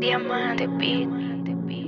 Diamante beat.